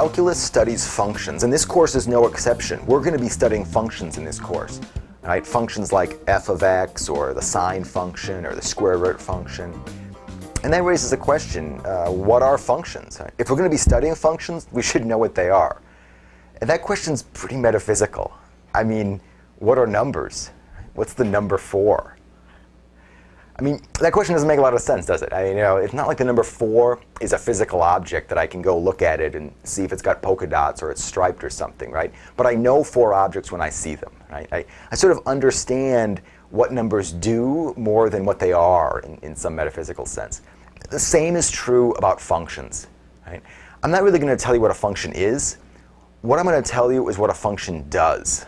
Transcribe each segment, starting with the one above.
Calculus studies functions, and this course is no exception. We're going to be studying functions in this course. Right? Functions like f of x, or the sine function, or the square root function. And that raises a question, uh, what are functions? If we're going to be studying functions, we should know what they are. And that question's pretty metaphysical. I mean, what are numbers? What's the number for? I mean, that question doesn't make a lot of sense, does it? I you know, it's not like the number four is a physical object that I can go look at it and see if it's got polka dots or it's striped or something, right? But I know four objects when I see them, right? I, I sort of understand what numbers do more than what they are in, in some metaphysical sense. The same is true about functions, right? I'm not really going to tell you what a function is. What I'm going to tell you is what a function does.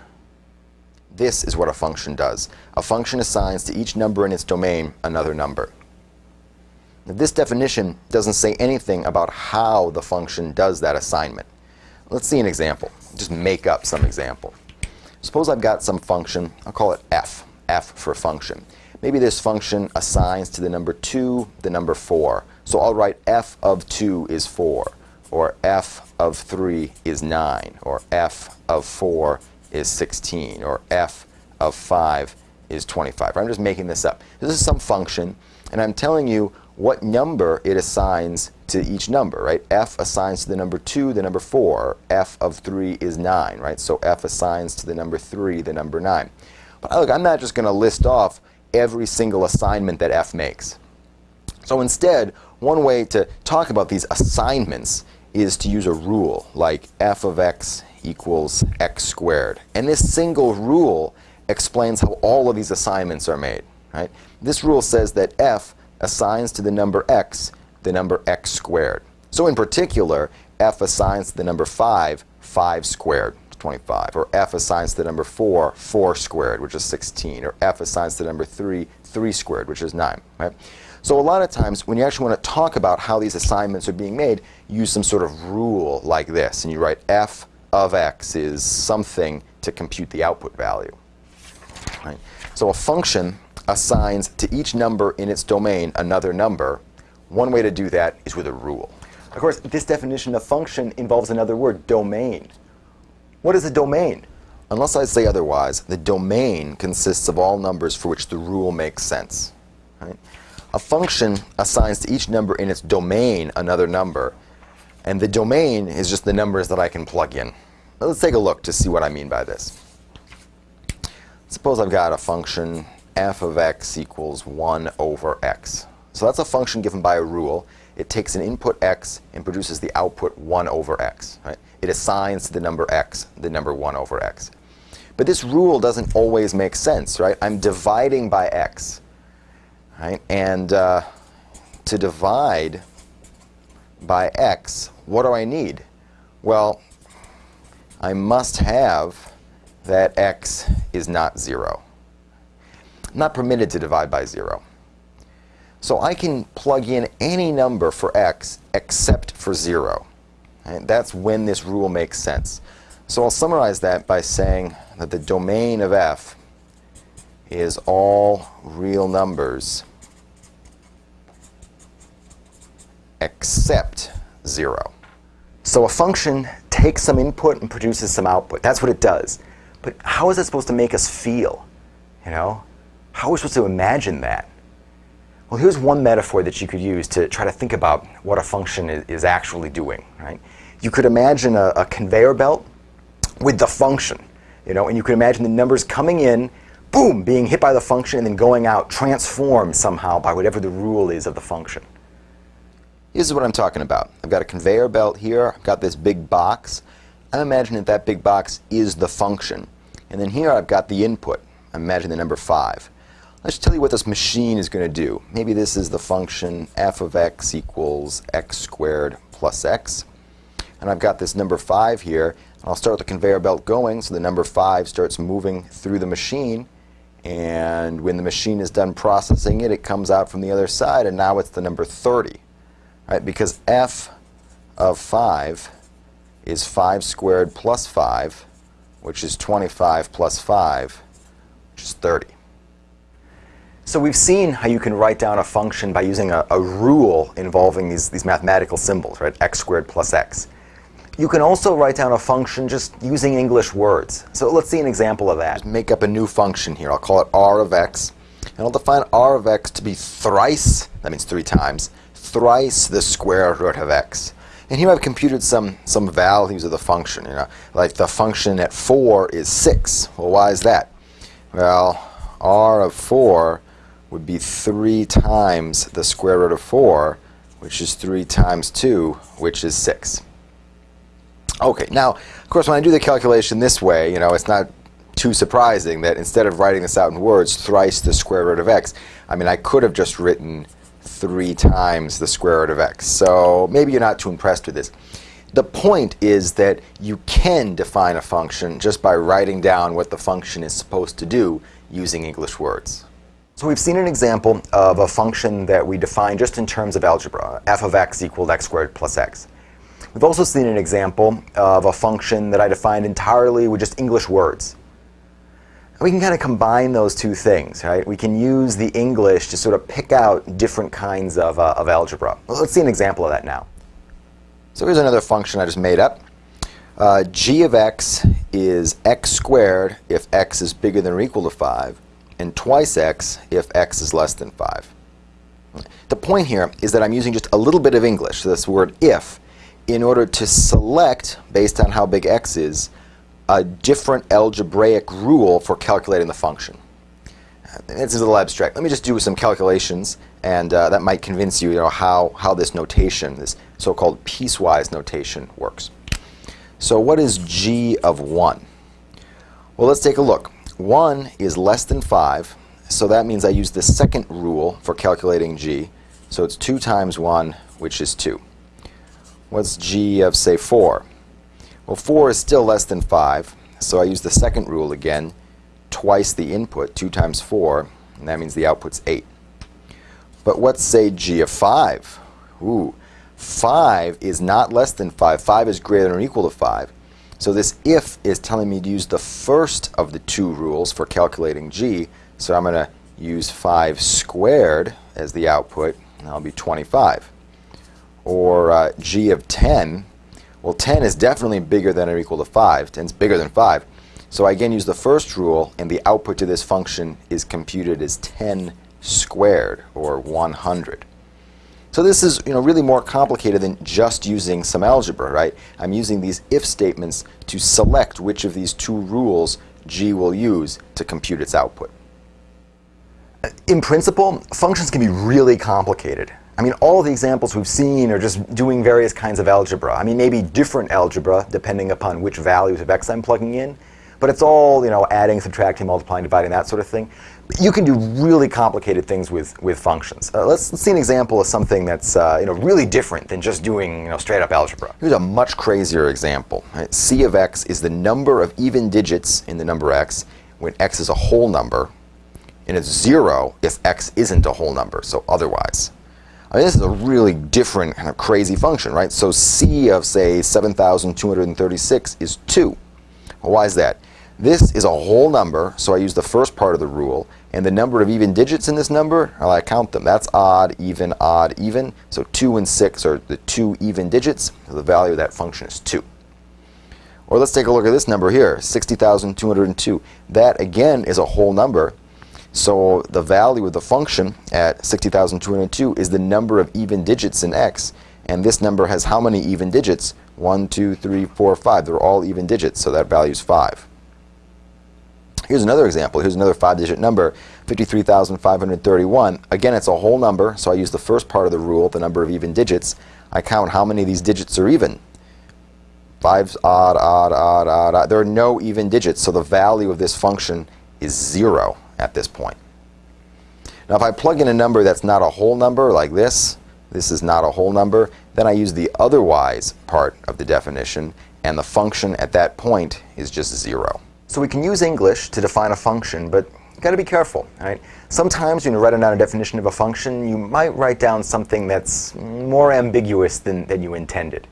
This is what a function does. A function assigns to each number in its domain another number. Now, this definition doesn't say anything about how the function does that assignment. Let's see an example. Just make up some example. Suppose I've got some function, I'll call it f, f for function. Maybe this function assigns to the number 2 the number 4. So I'll write f of 2 is 4, or f of 3 is 9, or f of 4 is 16, or f of 5 is 25. I'm just making this up. This is some function, and I'm telling you what number it assigns to each number, right? f assigns to the number 2 the number 4. f of 3 is 9, right? So f assigns to the number 3 the number 9. But look, I'm not just going to list off every single assignment that f makes. So instead, one way to talk about these assignments is to use a rule, like f of x equals x squared. And this single rule explains how all of these assignments are made. Right? This rule says that f assigns to the number x the number x squared. So in particular, f assigns to the number 5, 5 squared, 25. Or f assigns to the number 4, 4 squared, which is 16. Or f assigns to the number 3, 3 squared, which is 9. Right? So a lot of times, when you actually want to talk about how these assignments are being made, use some sort of rule like this. And you write f of x is something to compute the output value. Right? So a function assigns to each number in its domain another number. One way to do that is with a rule. Of course, this definition of function involves another word, domain. What is a domain? Unless I say otherwise, the domain consists of all numbers for which the rule makes sense. Right? A function assigns to each number in its domain another number. And the domain is just the numbers that I can plug in. Let's take a look to see what I mean by this. Suppose I've got a function f of x equals 1 over x. So that's a function given by a rule. It takes an input x and produces the output 1 over x. Right? It assigns to the number x the number 1 over x. But this rule doesn't always make sense, right? I'm dividing by x. Right? And uh, to divide by x, what do I need? Well, I must have that x is not 0. I'm not permitted to divide by 0. So I can plug in any number for x except for 0. And that's when this rule makes sense. So I'll summarize that by saying that the domain of f is all real numbers except 0. So a function takes some input and produces some output. That's what it does. But how is that supposed to make us feel? You know? How are we supposed to imagine that? Well, here's one metaphor that you could use to try to think about what a function is, is actually doing. Right? You could imagine a, a conveyor belt with the function, you know, and you could imagine the numbers coming in, boom, being hit by the function, and then going out, transformed somehow by whatever the rule is of the function. This is what I'm talking about. I've got a conveyor belt here. I've got this big box. I'm imagining that that big box is the function. And then here I've got the input. I'm imagining the number 5. Let's tell you what this machine is going to do. Maybe this is the function f of x equals x squared plus x. And I've got this number 5 here. And I'll start the conveyor belt going so the number 5 starts moving through the machine. And when the machine is done processing it, it comes out from the other side, and now it's the number 30 right? Because f of 5 is 5 squared plus 5, which is 25 plus 5, which is 30. So we've seen how you can write down a function by using a, a rule involving these, these mathematical symbols, right? x squared plus x. You can also write down a function just using English words. So let's see an example of that. Make up a new function here. I'll call it r of x. And I'll define r of x to be thrice, that means three times, thrice the square root of x. And here I've computed some, some values of the function. You know, Like the function at 4 is 6. Well, why is that? Well, r of 4 would be 3 times the square root of 4, which is 3 times 2, which is 6. Okay, now, of course, when I do the calculation this way, you know, it's not too surprising that instead of writing this out in words, thrice the square root of x, I mean, I could have just written 3 times the square root of x. So maybe you're not too impressed with this. The point is that you can define a function just by writing down what the function is supposed to do using English words. So we've seen an example of a function that we define just in terms of algebra, f of x equaled x squared plus x. We've also seen an example of a function that I defined entirely with just English words. We can kind of combine those two things, right? We can use the English to sort of pick out different kinds of, uh, of algebra. Well, let's see an example of that now. So here's another function I just made up. Uh, g of x is x squared if x is bigger than or equal to 5, and twice x if x is less than 5. The point here is that I'm using just a little bit of English, this word if, in order to select, based on how big x is, a different algebraic rule for calculating the function. Is a little abstract. Let me just do some calculations, and uh, that might convince you, you know, how, how this notation, this so-called piecewise notation, works. So what is g of 1? Well, let's take a look. 1 is less than 5, so that means I use the second rule for calculating g. So it's 2 times 1, which is 2. What's g of, say, 4? Well, 4 is still less than 5, so I use the second rule again, twice the input, 2 times 4, and that means the output's 8. But what's, say, g of 5? Ooh, 5 is not less than 5. 5 is greater than or equal to 5. So this if is telling me to use the first of the two rules for calculating g, so I'm going to use 5 squared as the output, and that'll be 25 or uh, g of 10, well 10 is definitely bigger than or equal to 5. 10 is bigger than 5. So I again use the first rule and the output to this function is computed as 10 squared or 100. So this is you know, really more complicated than just using some algebra, right? I'm using these if statements to select which of these two rules G will use to compute its output. In principle, functions can be really complicated. I mean, all the examples we've seen are just doing various kinds of algebra. I mean, maybe different algebra depending upon which values of x I'm plugging in. But it's all, you know, adding, subtracting, multiplying, dividing, that sort of thing. But you can do really complicated things with, with functions. Uh, let's, let's, see an example of something that's, uh, you know, really different than just doing, you know, straight up algebra. Here's a much crazier example. Right? C of x is the number of even digits in the number x when x is a whole number, and it's zero if x isn't a whole number, so otherwise. I mean, this is a really different kind of crazy function, right? So C of, say, 7,236 is 2. Well, why is that? This is a whole number, so I use the first part of the rule, and the number of even digits in this number, well, I count them. That's odd, even, odd, even. So 2 and 6 are the two even digits. So the value of that function is 2. Or let's take a look at this number here, 60,202. That, again, is a whole number, so the value of the function at 60,202 is the number of even digits in x. And this number has how many even digits? 1, 2, 3, 4, 5. They're all even digits, so that value is 5. Here's another example. Here's another five-digit number, 53,531. Again, it's a whole number, so I use the first part of the rule, the number of even digits. I count how many of these digits are even. Five's odd, odd, odd, odd, odd. There are no even digits, so the value of this function is 0 at this point. Now if I plug in a number that's not a whole number like this, this is not a whole number, then I use the otherwise part of the definition and the function at that point is just zero. So we can use English to define a function, but you got to be careful, right? Sometimes when you write down a definition of a function, you might write down something that's more ambiguous than, than you intended.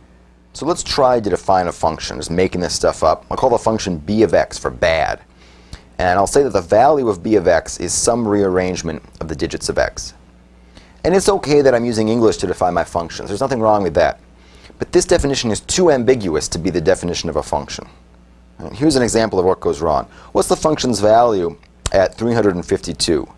So let's try to define a function, just making this stuff up. I'll call the function b of x for bad. And I'll say that the value of b of x is some rearrangement of the digits of x. And it's okay that I'm using English to define my functions. There's nothing wrong with that. But this definition is too ambiguous to be the definition of a function. Here's an example of what goes wrong. What's the function's value at 352?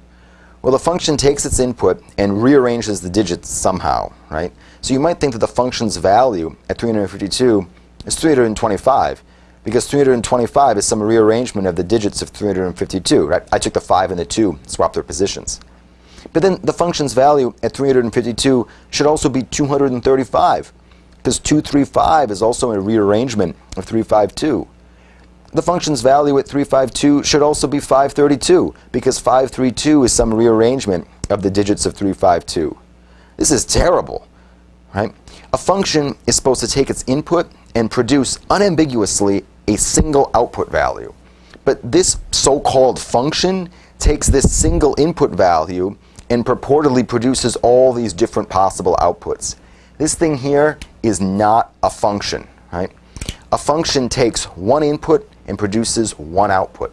Well, the function takes its input and rearranges the digits somehow, right? So you might think that the function's value at 352 is 325 because 325 is some rearrangement of the digits of 352, right? I took the 5 and the 2, swapped their positions. But then the function's value at 352 should also be 235 because 235 is also a rearrangement of 352. The function's value at 352 should also be 532 because 532 is some rearrangement of the digits of 352. This is terrible, right? A function is supposed to take its input and produce unambiguously a single output value. But this so-called function takes this single input value and purportedly produces all these different possible outputs. This thing here is not a function, right? A function takes one input and produces one output.